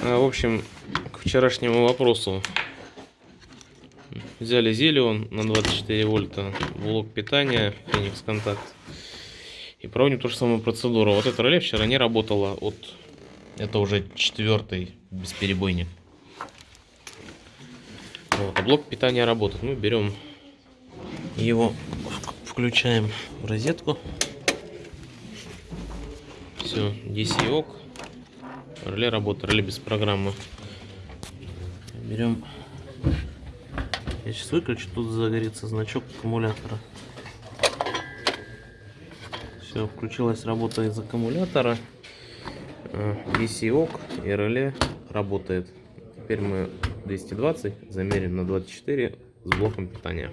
А, В общем, к вчерашнему вопросу. Взяли Зелион на 24 вольта, блок питания, Феникс Контакт. И проводим ту же самую процедуру. Вот это реле вчера не работало от... Это уже четвертый бесперебойник. Вот, а блок питания работает. Мы берем его, включаем в розетку. Все, DC ок. Реле работает, реле без программы. Берем. Я сейчас выключу, тут загорится значок аккумулятора. Все, включилась работа из аккумулятора. Э, DC ок и реле работает. Теперь мы 220 замерим на 24 с блоком питания.